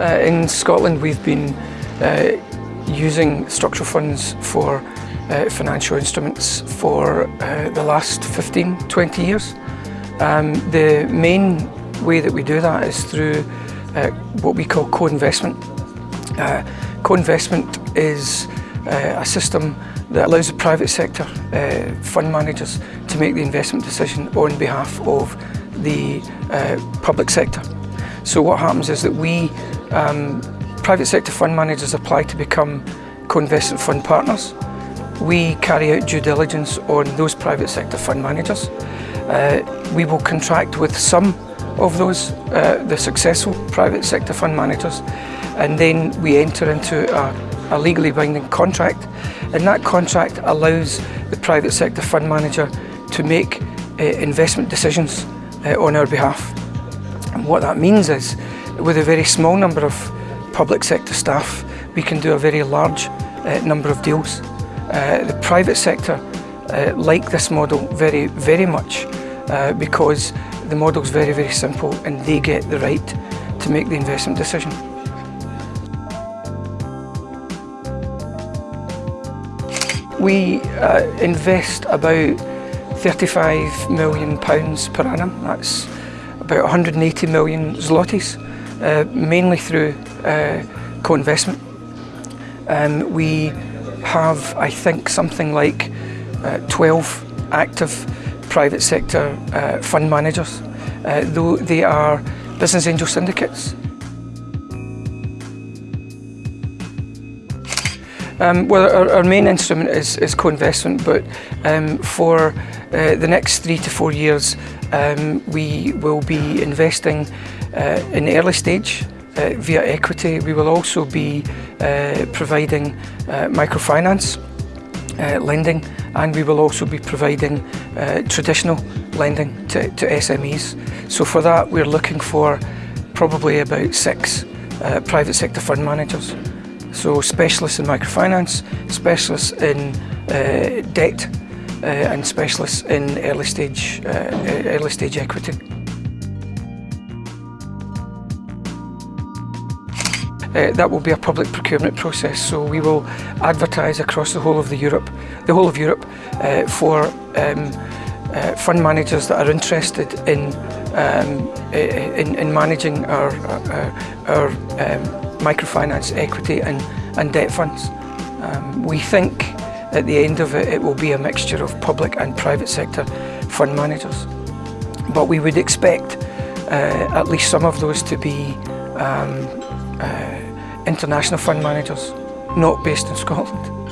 Uh, in Scotland we've been uh, using structural funds for uh, financial instruments for uh, the last 15, 20 years. Um, the main way that we do that is through uh, what we call co-investment. Uh, co-investment is a system that allows the private sector fund managers to make the investment decision on behalf of the public sector. So what happens is that we, um, private sector fund managers apply to become co-investment fund partners. We carry out due diligence on those private sector fund managers. Uh, we will contract with some of those, uh, the successful private sector fund managers, and then we enter into a, a legally binding contract, and that contract allows the private sector fund manager to make uh, investment decisions uh, on our behalf. And what that means is, with a very small number of public sector staff, we can do a very large uh, number of deals. Uh, the private sector uh, like this model very, very much uh, because the model is very, very simple and they get the right to make the investment decision. We uh, invest about 35 million pounds per annum. That's about 180 million zlotys, uh, mainly through uh, co-investment. Um, we have, I think, something like uh, 12 active private sector uh, fund managers, uh, though they are business angel syndicates. Um, well, our, our, main instrument is, is co-investment, but um, for uh, the next three to four years, um, we will be investing uh, in early stage uh, via equity. We will also be uh, providing uh, microfinance uh, lending and we will also be providing traditional lending to, to SMEs. So for that we're looking for probably about six private sector fund managers. So specialists in microfinance, specialists in uh, debt uh, and specialists in early stage, uh, early stage equity. Uh, that will be a public procurement process, so we will advertise across the whole of the Europe, the whole of Europe, uh, for um, uh, fund managers that are interested in um, in, in, managing our our, our um, microfinance equity and, and debt funds. Um, we think at the end of it, it will be a mixture of public and private sector fund managers. But we would expect uh, at least some of those to be um, uh, international fund managers, not based in Scotland.